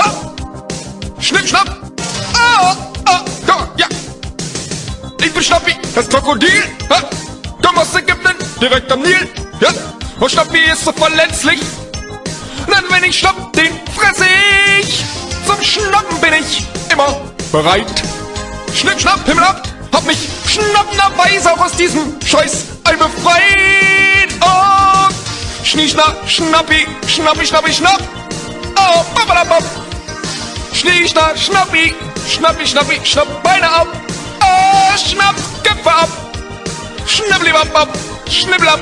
Ah! Schnipp, schnapp! Ah! Ah! Da, ja! Ich bin Schnappi, das Krokodil! Komm aus Ägypten, direkt am Nil! Ja! Und Schnappi ist so verletzlich! Denn wenn ich schnapp, den fresse ich! Zum Schnappen bin ich immer bereit! Schnipp, schnapp, Himmel ab! Hab mich schnappenderweise auch aus diesem Scheiß Ei befreit! Und Schnieschna, Schnappi, Schnappi, Schnappi, Schnapp! Oh, babadabab! Schnieschna, Schnappi, Schnappi, Schnappi, Schnapp Beine ab! Oh, Schnapp, Köpfe ab! Schnibbelibab, schnibbelab,